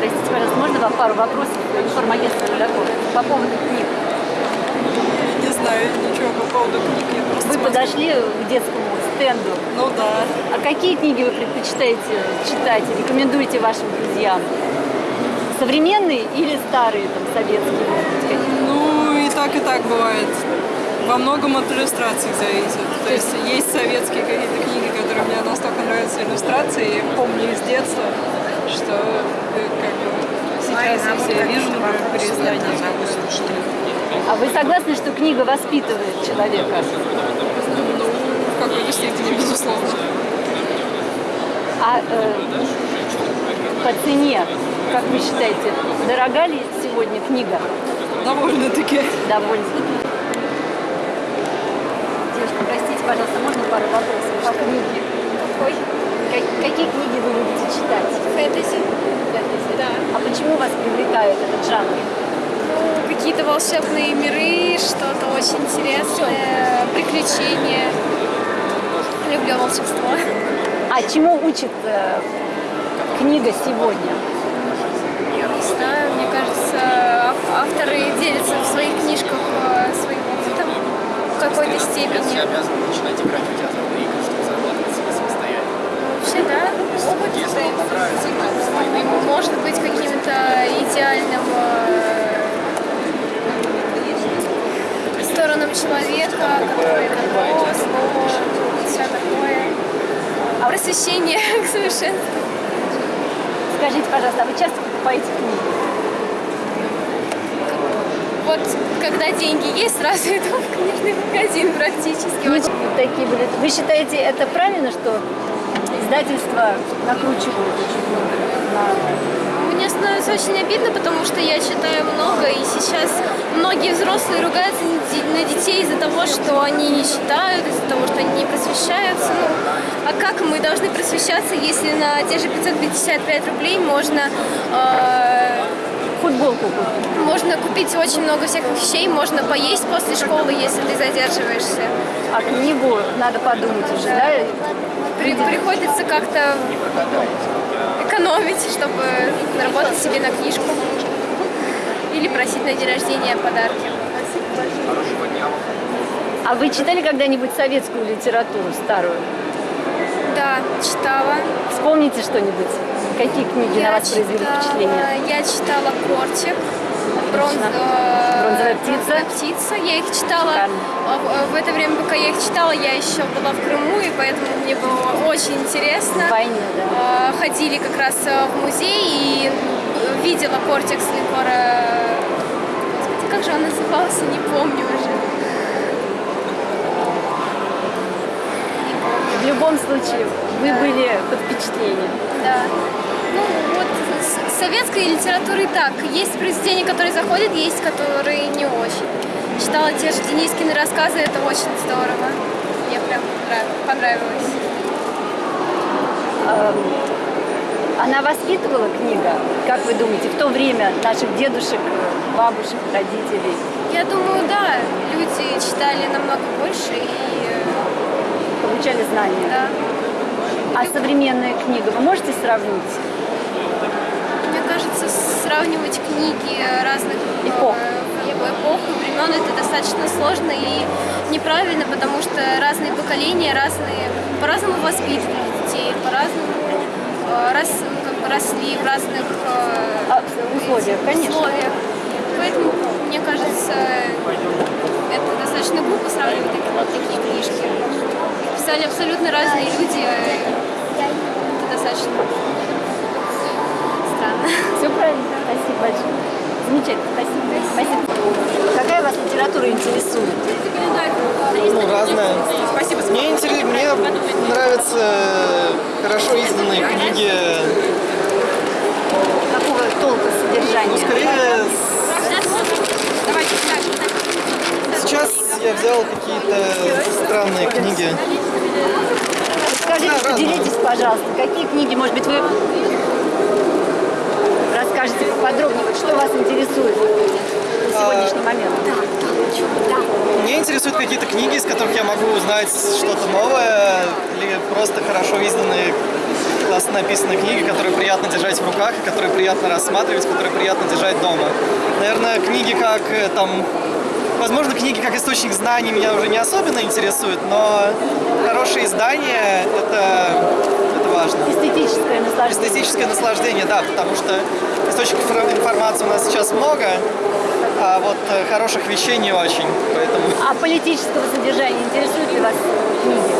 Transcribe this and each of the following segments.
Простите, пожалуйста, можно вам пару вопросов информагентства «Рудаков» по поводу книг? Не знаю ничего по поводу книги. Просто Вы смотрю. подошли к детскому стенду. Ну да. А какие книги вы предпочитаете читать и рекомендуете вашим друзьям? Современные или старые, там, советские? Ну и так, и так бывает. Во многом от иллюстраций зависит. То есть есть советские какие-то книги, которые мне настолько нравятся иллюстрации, я помню из детства, что как бы сейчас я все вижу, например, переиздания. А вы согласны, что книга воспитывает человека? Ну, в какой-то степени, безусловно. А э, по цене, как вы считаете, дорога ли сегодня книга? Довольно-таки. Довольно. Девушка, простите, пожалуйста, можно пару вопросов по книге? Какой? Какие книги вы любите читать? Фэнтези. Фэнтези. Да. А почему вас привлекает этот жанр? Ну, какие-то волшебные миры, что-то очень интересное, приключения. Люблю волшебство. А чему учит э, книга сегодня? Я не знаю, мне кажется, ав- авторы делятся в своих книжках э, своим опытом в какой-то степени. обязан начинать играть в театральные игры, чтобы зарабатывать себе самостоятельно. Вообще, да, опыт свои игры, может быть каким-то идеальным э, сторонам человека, который добро, слово, все такое. А просвещение к совершенству. Скажите, пожалуйста, а вы часто покупаете книги? Вот когда деньги есть, сразу иду в книжный магазин практически. Очень вот такие были. Вы считаете, это правильно, что издательства накручивают очень много на Мне становится очень обидно, потому что я читаю много, и сейчас многие взрослые ругаются на де- на детей из-за того, что они не читают, из-за того, что они не просвещаются. Ну, а как мы должны просвещаться, если на те же 555 рублей можно, э, футболку купить? можно купить очень много всяких вещей, можно поесть после школы, если ты задерживаешься. А книгу надо подумать уже, да? При- приходится как-то экономить, чтобы заработать себе на книжку. Или просить на день рождения подарки. А вы читали когда-нибудь советскую литературу старую? Да, читала. Вспомните что-нибудь? Какие книги на вас произвели читала- впечатление? Я читала «Кортик», бронз, Отлично. э, «Бронзовая птица». «Бронзовая птица». Я их читала. А В, в это время, пока я их читала, я еще была в Крыму, и поэтому мне было очень интересно. Войне, да. Э, Ходили как раз э, в музей и видела «Кортик» с линкора... Господи, как же он назывался, не помню уже. В любом случае, вы были под впечатлением. Да. Ну вот с советской литературы так. Есть произведения, которые заходят, есть, которые не очень. Читала те же Денискины рассказы, это очень здорово. Мне прям понрав- понравилось. Она воспитывала книга, как вы думаете, в то время наших дедушек, бабушек, родителей? Я думаю, да, люди читали намного больше и э, Получали знания? да. А современная книга вы можете сравнить? Кажется, сравнивать книги разных э, Эпох. эпох и времен это достаточно сложно и неправильно, потому что разные поколения, разные, по-разному воспитывали детей, по-разному э, ну, как бы росли в разных э, А, условиях, конечно. условиях. Поэтому, мне кажется, это достаточно глупо сравнивать такие, такие книжки. Их писали абсолютно разные люди. Это достаточно. Все правильно. Спасибо большое. Замечательно. Спасибо. Спасибо. Какая вас литература интересует? Ну, разное. Мне, интерес- мне нравятся хорошо изданные книги. Какого толка Ну, содержания? скорее, сейчас я взял какие-то странные книги. Скажите, Да, поделитесь, пожалуйста, какие книги, может быть, вы расскажете поподробнее, вот что вас интересует на сегодняшний момент? Меня интересуют какие-то книги, из которых я могу узнать что-то новое, или просто хорошо изданные классно написанные книги, которые приятно держать в руках, которые приятно рассматривать, которые приятно держать дома. Наверное, книги как э, там... Возможно, книги как источник знаний меня уже не особенно интересуют, но хорошие издания — это, это важно. Эстетическое наслаждение. Эстетическое наслаждение, да, потому что источников инфор- информации у нас сейчас много, а вот э, хороших вещей не очень, поэтому... А политического содержания интересуют ли вас книги?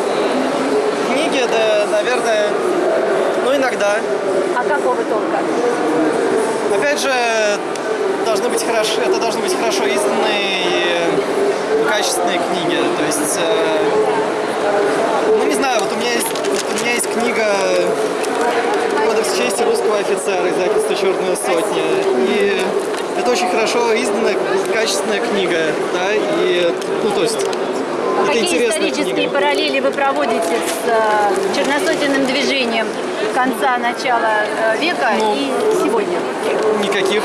Книги, да, наверное, ну иногда. А какого толка? Опять же, должны быть хорошо, это должны быть хорошо изданные и качественные книги. То есть, э, ну не знаю, вот у меня есть, вот у меня есть книга Кодекс чести русского офицера, издательство Черная сотня. И это очень хорошо изданная, качественная книга, да, и, ну то есть, А это какие исторические книга. параллели вы проводите с э, черносотенным движением конца-начала э, века Ну. и сегодня? Никаких.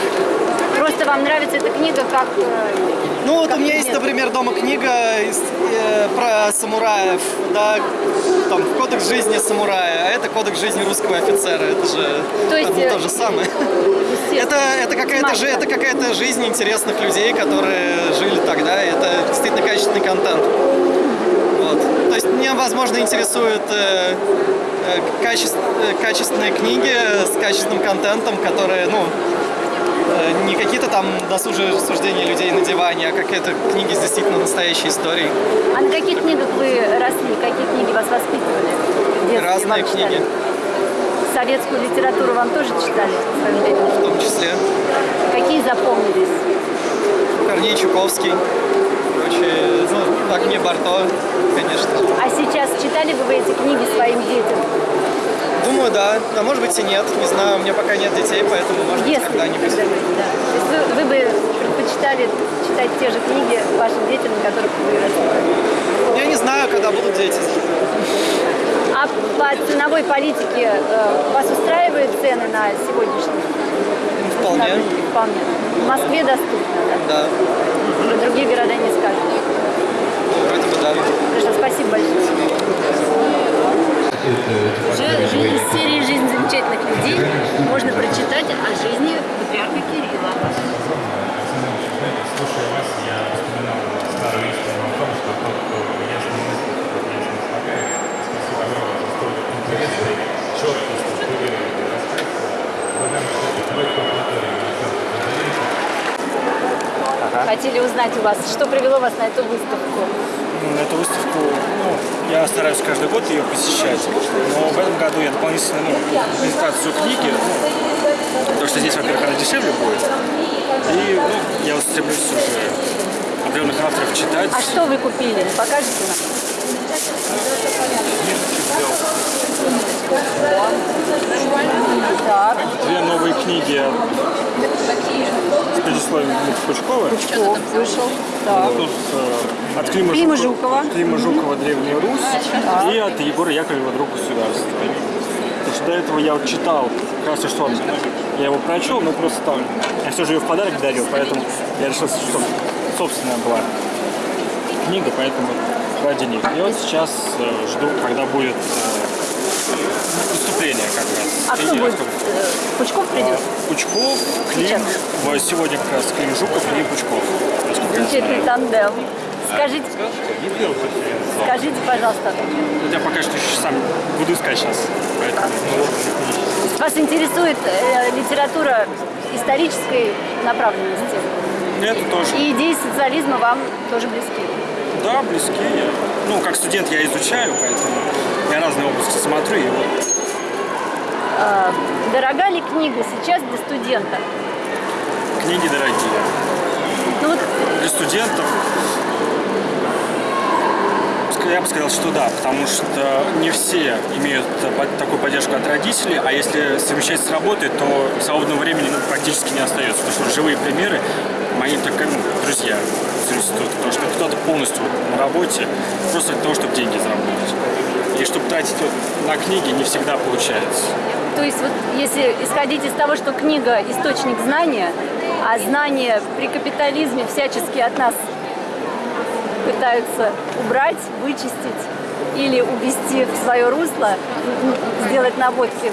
Просто вам нравится эта книга как... э, Ну вот как у меня есть, например, дома книга из- э, про самураев, да, там кодекс жизни самурая, а это кодекс жизни русского офицера, это же То есть, бы э, то же самое. Это, это какая-то же, это какая-то жизнь интересных людей, которые жили тогда, и это действительно качественный контент. Вот. То есть меня, возможно, интересуют э, э, качеств- э, качественные книги с качественным контентом, которые, ну, не какие-то там досужие рассуждения людей на диване, а какие-то книги с действительно настоящей историей. А на каких книгах вы росли? Какие книги вас воспитывали? Разные вам читали? книги, Советскую литературу вам тоже читали в в том числе Какие запомнились? Корней Чуковский, короче, ну, Агния Барто, конечно. А сейчас читали бы вы эти книги своим детям? Думаю, да, а может быть и нет, не знаю, у меня пока нет детей, поэтому может быть Если когда-нибудь. когда-нибудь, да. То есть вы, вы бы предпочитали читать те же книги вашим детям, на которых вы выросли? Я не знаю, когда будут дети. А по ценовой политике э, вас устраивают цены на сегодняшний? Вполне, Вполне. В Москве доступно, да? да, Про другие города не скажешь. вроде бы да. Хорошо, спасибо большое. Уже жи- из серии «Жизнь замечательных людей» можно прочитать о жизни патриарха Кирилла. Слушая вас, я вспоминал старую истину о том, что тот, кто ясно мыслит, тот ясно слагает. Спасибо огромное за столь интересный, четкий, структурированный рассказ. Благодарю, что вы культуре Хотели узнать у вас, что привело вас на эту выставку? На эту выставку, ну, я стараюсь каждый год ее посещать, но в этом году я дополнительно, ну, презентацию книги, ну, потому что здесь, во-первых, она дешевле будет, и, ну, я вот стремлюсь уже определенных авторов читать. А что вы купили? Покажете нам? Так, Две новые книги с предисловием Пучкова. Пучков вышел. Так. Тут э, от Клима, Клима Жукова, Жукова. Клима Жукова «Древняя Русь» и от Егора Яковлева «Друг государства». Потому что до этого я вот читал, как раз что я его прочел, но просто там, я все же ее в подарок дарил, поэтому я решил, что собственная была книга, поэтому ради них. И вот сейчас э, жду, когда будет э, выступление как раз. А кто будет? Э, Пучков придет? Пучков, Клим, Сейчас. сегодня как раз Клим Жуков и Пучков. Замечательный тандем. Скажите, скажите, пожалуйста, Я пока что еще сам буду искать сейчас. Поэтому, вас интересует э, литература исторической направленности? Это тоже. И идеи социализма вам тоже близки? Да, близкие. Ну, как студент я изучаю, поэтому я разные области смотрю. И вот Дорога ли книга сейчас для студента? книги дорогие. Ну вот Для студентов я бы сказал, что да, потому что не все имеют такую поддержку от родителей, а если совмещать с работой, то свободного времени ну, практически не остается. Потому что живые примеры, мои так, ну, друзья с института, потому что кто-то полностью на работе просто для того, чтобы деньги заработать. И чтобы тратить вот на книги не всегда получается. То есть вот если исходить из того, что книга – источник знания, а знания при капитализме всячески от нас пытаются убрать, вычистить, или увести в свое русло, сделать наводки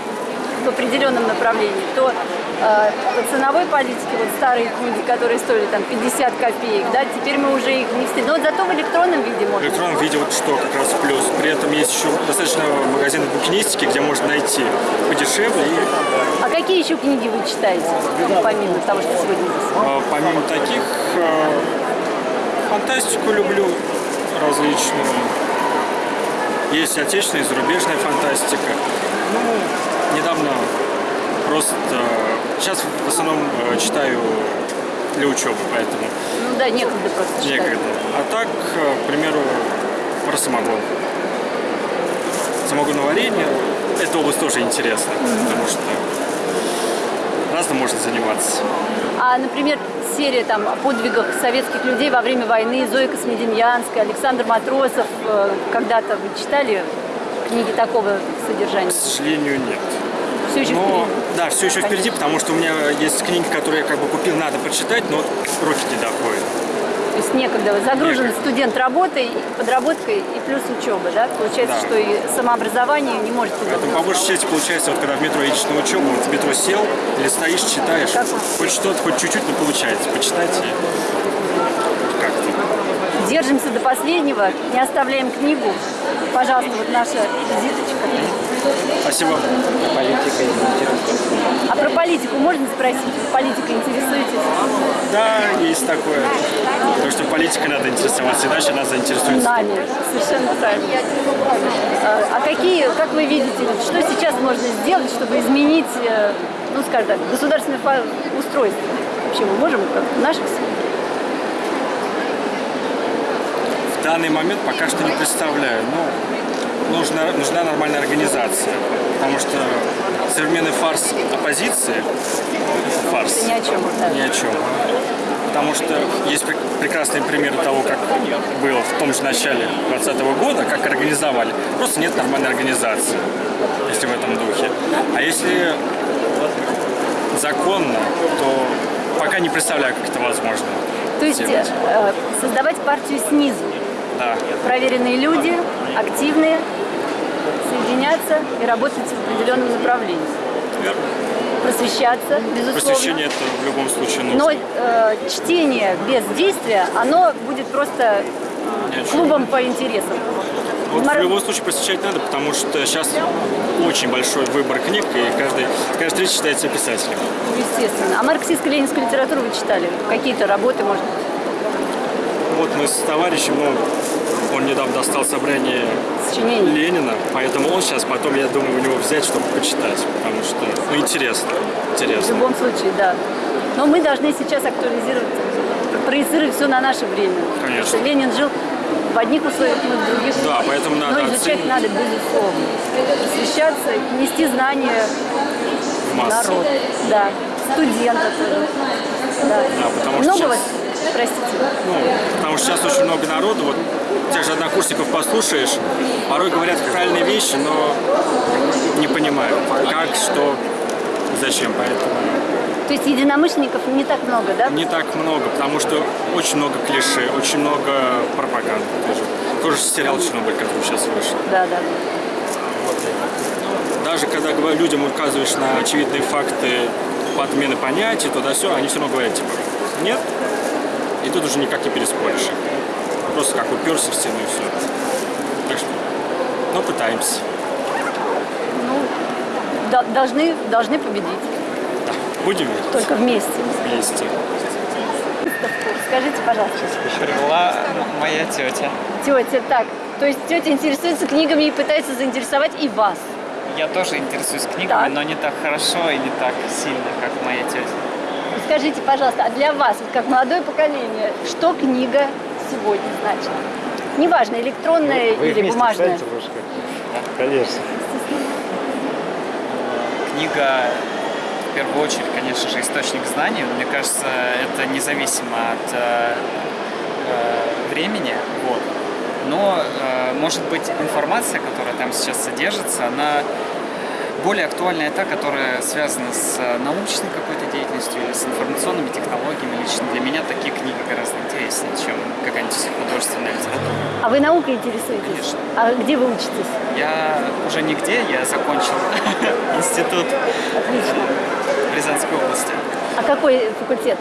в определенном направлении, то э, по ценовой политике вот старые книги, которые стоили там 50 копеек, да, теперь мы уже их не встретим. Но вот зато в электронном виде В можно. электронном виде вот что как раз плюс. При этом есть еще достаточно магазинов букинистики, где можно найти подешевле и А какие еще книги вы читаете, ну, помимо того, что сегодня здесь? А, Помимо таких, э, фантастику люблю различную. Есть отечественная и зарубежная фантастика. Ну, недавно просто... Сейчас в основном э, читаю для учебы, поэтому Ну да, некогда просто читать. некогда. А так, э, к примеру, про самогон. Самогоноварение – эта область тоже интересна, потому что разным можно заниматься. А, например, серия там о подвигах советских людей во время войны, Зоя Космедемьянская, Александр Матросов. э, Когда-то вы читали книги такого содержания? К сожалению, нет. Все еще Но, впереди. да, все еще впереди, Конечно. потому что у меня есть книги, которые я как бы купил, надо почитать, но руки не доходят. То есть некогда. Загружен Некогда. студент работой, подработкой и плюс учеба, да? Получается, Да. что и самообразование не можете Поэтому по большей части получается, вот когда в метро едешь на учебу, вот в метро сел или стоишь, читаешь, Как? хоть что-то, хоть чуть-чуть, но получается почитать и как-то. Держимся до последнего, не оставляем книгу. Пожалуйста, вот наша визиточка. Спасибо. А про политику можно спросить? Политикой интересуетесь? Да, есть такое. Потому что политикой надо интересоваться, иначе нас заинтересует. Нами, совершенно правильно. А а какие, как вы видите, что сейчас можно сделать, чтобы изменить, э, ну, скажем так, государственное устройство? Вообще мы можем, как в наших? В данный момент пока что не представляю. Ну, нужна, нужна нормальная организация. Потому что современный фарс оппозиции, фарс, Ни о чем. да. ни о чем. Потому что есть пр- прекрасные примеры того, как было в том же начале 2020 года, как организовали. Просто нет нормальной организации, если в этом духе. А если законно, то пока не представляю, как это возможно. То есть сделать. э, создавать партию снизу. Да. Проверенные люди, активные, соединяться и работать в определенном направлении. Верно. Просвещаться, безусловно. Просвещение это в любом случае нужно. Но э, чтение без действия, оно будет просто чем. клубом по интересам. Вот в любом случае посещать надо, потому что сейчас очень большой выбор книг, и каждый, каждый третий считается писателем. Естественно. А марксистско-ленинскую литературу вы читали? Какие-то работы, может быть? Вот мы с товарищем, ну, он недавно достал собрание Сочинения? Ленина, поэтому он сейчас потом, я думаю, у него взять, чтобы почитать, потому что, ну, интересно, В интересно. любом случае, да. Но мы должны сейчас актуализировать, проецировать все на наше время. Конечно. Потому что Ленин жил в одних условиях, мы в других. Да, поэтому надо Но изучать оценивать. надо, безусловно. Просвещаться, нести знания В народ. Да. Студента тоже. Да. Да, потому Много сейчас-? Простите. Ну, потому что сейчас очень много народу, вот тех же однокурсников послушаешь, порой говорят правильные вещи, но не понимают, как, что, зачем, поэтому То есть единомышленников не так много, да? не так много, потому что очень много клише, очень много пропаганды тоже. Тоже сериал «Чернобыль», который сейчас вышел. Да, да. Даже когда людям указываешь на очевидные факты подмены понятий, туда все, они все равно говорят, типа, нет, и тут уже никак не переспоришь их. Просто как уперся в стену и все. Так что, ну, пытаемся. Ну, до- должны, должны победить. Да, будем видеть Только вместе. вместе. Скажите, пожалуйста, Пришла моя тетя. тетя, так, то есть тетя интересуется книгами и пытается заинтересовать и вас. Я тоже интересуюсь книгами, Так. но не так хорошо и не так сильно, как моя тетя. Скажите, пожалуйста, а для вас, вот как молодое поколение, что книга сегодня значит? Неважно, электронная или бумажная. Конечно. Книга, в первую очередь, конечно же, источник знаний. Мне кажется, это независимо от э, э, времени. Вот. Но, э, может быть, информация, которая там сейчас содержится, она более актуальная та, которая связана с э, научной полностью или с информационными технологиями. Лично для меня такие книги гораздо интереснее, чем какая-нибудь художественная литература. А вы наукой интересуетесь? Конечно. А где вы учитесь? Я уже нигде, я закончил институт Отлично. в Рязанской области, А какой факультет?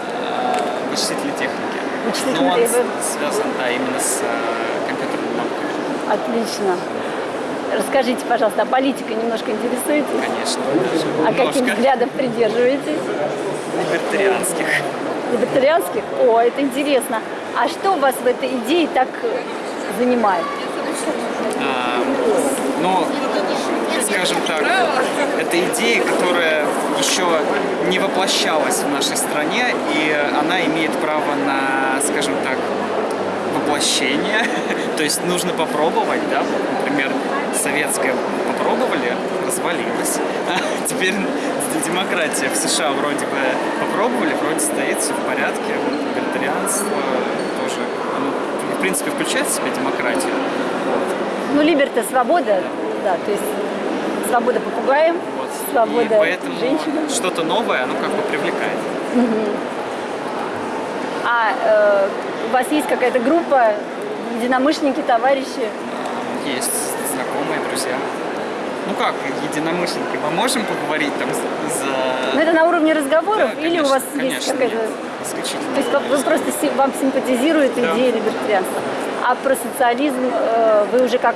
вычислительной техники. Вычислительной Но он техники. с- связан, да, именно с э, компьютерными науками, Отлично. Расскажите, пожалуйста, а политикой немножко интересуетесь? конечно. А каких Немножко взглядов придерживаетесь? либертарианских. Либертарианских? О, это интересно. А что вас в этой идее так э, занимает? А, ну, скажем так, это идея, которая еще не воплощалась в нашей стране, и она имеет право на, скажем так, воплощение. То есть нужно попробовать, да, например, советское попробовали, развалилось. А теперь демократия в США вроде бы попробовали, вроде стоит все в порядке. Вот, Либертарианство тоже, оно, в принципе, включает в себя демократию. Ну, либерта свобода, да, то есть свобода попугаем, Вот. свобода И поэтому женщинам. что-то новое, оно как бы привлекает. А э, у вас есть какая-то группа, единомышленники, товарищи? Есть знакомые, друзья. Ну как, единомышленники, мы можем поговорить там за... Ну, это на уровне разговоров Да, или у конечно, вас есть конечно, какая-то... нет, исключительно. То есть вы просто вам симпатизирует Да. идея либертарианства. А про социализм э, вы уже как,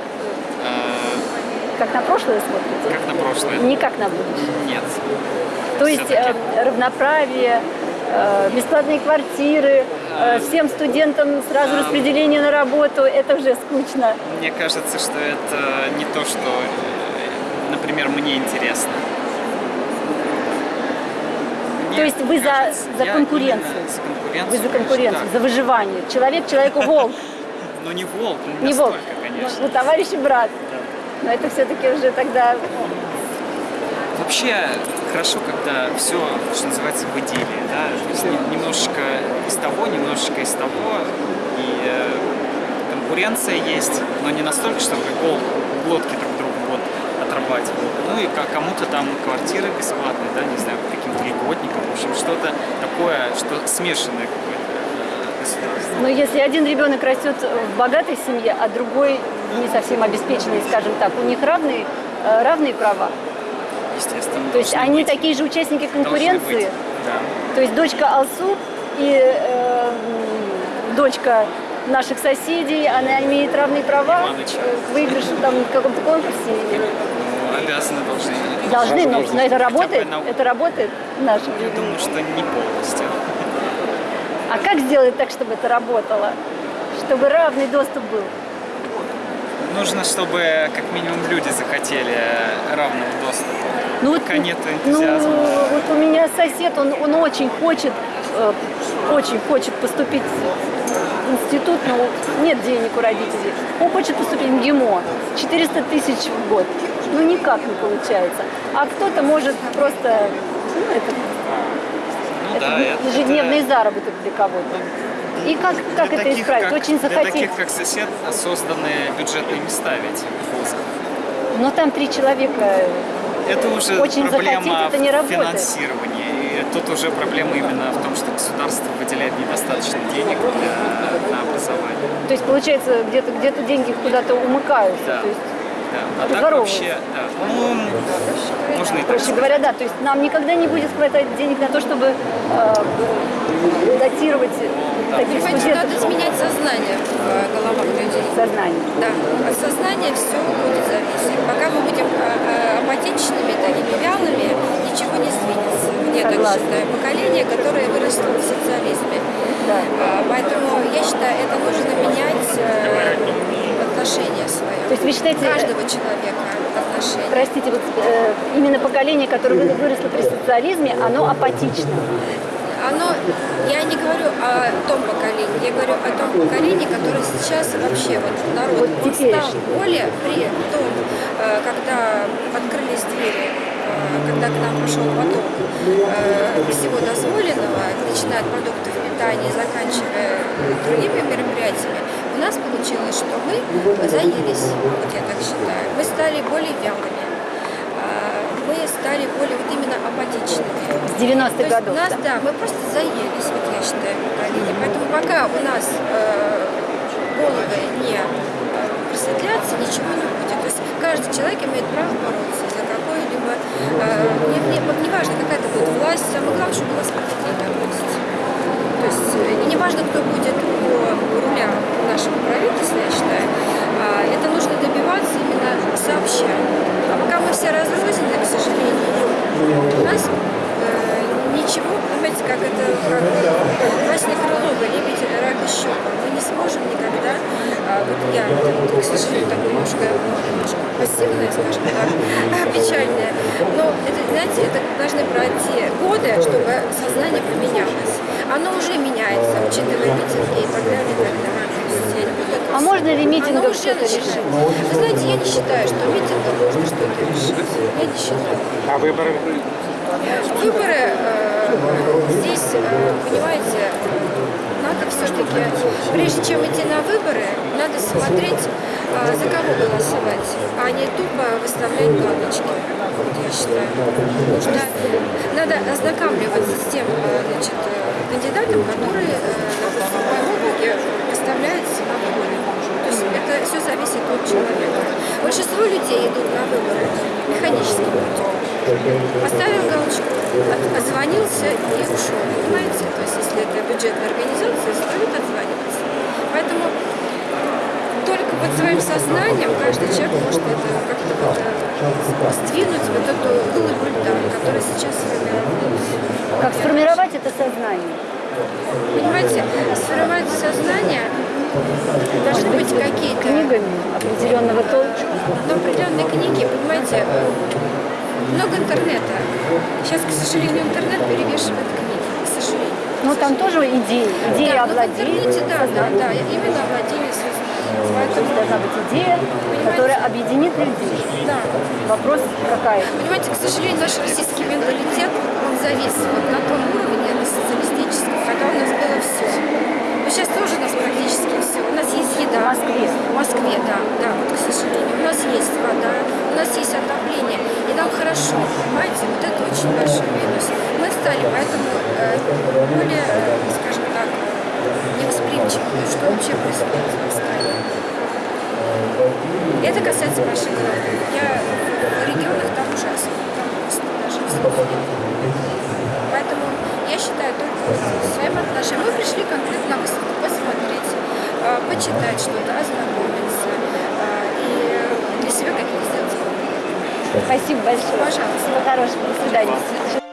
Э, как на прошлое смотрите? как на прошлое? Не как на будущее. Нет. То есть э, равноправие, э, бесплатные квартиры, всем студентам сразу распределение на работу, это уже скучно. Мне кажется, что это не то, что, э, например, мне интересно. Мне То есть вы за- кажется, за конкуренцию? За конкуренцию. Вы за конкуренцию, конечно, за выживание. Человек человеку волк, да. Ну не волк, не, волк. конечно. ну, товарищ и брат. Но это все-таки уже тогда... Вообще хорошо, когда все, что называется, в идеале, да, то из того, немножечко из того, и э, конкуренция есть, но не настолько, чтобы гол, глотки друг другу вот отрабать. Ну и ка- кому-то там квартиры бесплатные, да, не знаю, каким-то льготникам, в общем, что-то такое, что смешанное какое-то э, государство. Но если один ребенок растет в богатой семье, а другой не совсем обеспеченный, скажем так, у них равные, э, равные права. Естественно. То есть они быть. такие же участники конкуренции. Да. То есть дочка Алсу и э, дочка наших соседей, она имеет равные права э, к выигрышу там в каком-то конкурсе. Ну, обязаны должны. Должны, но, но это работает, на- это работает в нашем Я мире. думаю, что не полностью. А как сделать так, чтобы это работало? Чтобы равный доступ был? Нужно, чтобы как минимум люди захотели равного доступа. Ну вот, Пока нет ну, энтузиазма. вот у меня сосед, он, он очень хочет, очень хочет поступить в институт, но нет денег у родителей. Он хочет поступить в ГИМО, 400 тысяч в год. Ну никак не получается. А кто-то может просто, ну это, Ну да, это... ежедневный заработок для кого-то. И как, как для это таких, исправить? как- Очень Для захотеть. таких, как сосед, созданы бюджетные места ведь в вузах. Но там три человека. Это уже Очень проблема захотеть, это не работает. финансирования. И тут уже проблема именно в том, выделяет недостаточно денег для, на образование. То есть получается где-то где-то деньги куда-то умыкаются. Да. То есть, Да. А так вообще, да. Ну, можно и так проще говоря, да. То есть нам никогда не будет хватать денег на то, чтобы э, датировать таких Понимаете, студентов надо изменять сознание в э, головах людей. сознание. Да, от сознания все будет зависеть. Пока мы будем э, э, апатичными, такими вялыми, ничего не сдвинется. Я так Согласна. считаю. Поколение, которое выросло в социализме. А, Поэтому я считаю, это нужно менять э, отношение свое. То есть вы считаете, Каждого человека отношение. простите, вот э, именно поколение, которое вы- выросло при социализме, оно апатично. Оно, я не говорю о том поколении, я говорю о том поколении, которое сейчас вообще вот народ, Вот он стал более при том, э, когда открылись двери, э, когда к нам пошел поток э, всего дозволенного, начиная от продуктов питания, заканчивая другими мероприятиями, у нас получилось, что мы заелись, вот я так считаю, мы стали более вялыми. А, Мы стали более вот именно апатичными. С То 90-х есть годов. нас, да. да, мы просто заелись, вот я считаю, поколение. Поэтому пока у нас э, головы не э, просветлятся, ничего не будет. То есть каждый человек имеет право бороться за какое-либо, э, не, не, вот неважно, какая это будет власть, самое главное, чтобы была справедливая власть. То есть э, и неважно, кто будет у руля нашего правительства, я считаю, а, это нужно добиваться именно сообща. А пока мы все разрознены, к сожалению, у нас э, ничего, понимаете, как это, как Василий Крылова, лебедь, рак и. Мы не сможем никогда, а, вот я, к сожалению, такое немножко, немножко пассивная, скажем так, печальная, но, это, знаете, это должны пройти годы, чтобы сознание поменялось. Оно уже меняется, учитывая митинги и так далее, и так далее. А можно ли митингом что-то решить? Вы знаете, я не считаю, что митингом можно что-то решить. Я не считаю. А выборы? Выборы э, здесь, э, понимаете, надо все-таки, прежде чем идти на выборы, надо смотреть, э, за кого голосовать, а не тупо выставлять галочки. Вот я считаю. Нужно, надо ознакомливаться с тем э, значит, э, кандидатом, который, э, в моем округе на выборы. То есть это все зависит от человека. Большинство людей идут на выборы механическим путем. Поставил галочку, от- отзвонился и ушел. Понимаете? То есть, если это бюджетная организация, стоит отзваниваться. Поэтому только под своим сознанием каждый человек может это как-то вот, э, сдвинуть вот эту глыбу льда, которая сейчас сформировалась. Как сформировать это сознание? Понимаете, сформировать сознание должны быть какие-то Книгами определенного толка. но определенные книги, понимаете, много интернета. Сейчас, к сожалению, интернет перевешивает книги, к сожалению. Ну там тоже идеи. Идеи Да, но в овладели интернете, да, да, да, именно овладели сознанием. То есть должна быть идея, которая объединит людей. да. Вопрос какая? Понимаете, к сожалению, наш российский менталитет, он завис вот на том уровне, на социалистическом, когда у нас было все. Но сейчас тоже у нас практически все. У нас есть еда. В Москве. В Москве, да, да, вот, к сожалению. У нас есть вода, у нас есть отопление. И нам хорошо, понимаете, вот это очень большой минус. Мы стали поэтому э, более, э, скажем так, невосприимчивы, что вообще происходит в стране. Это касается больших городов. Я в регионах там ужасно, там просто даже. Поэтому я считаю только своим отношением. Мы пришли конкретно на выставку посмотреть, а, почитать что-то, ознакомиться а, и для себя какие-то сделать. Спасибо большое. Пожалуйста. Всего хорошего. До свидания.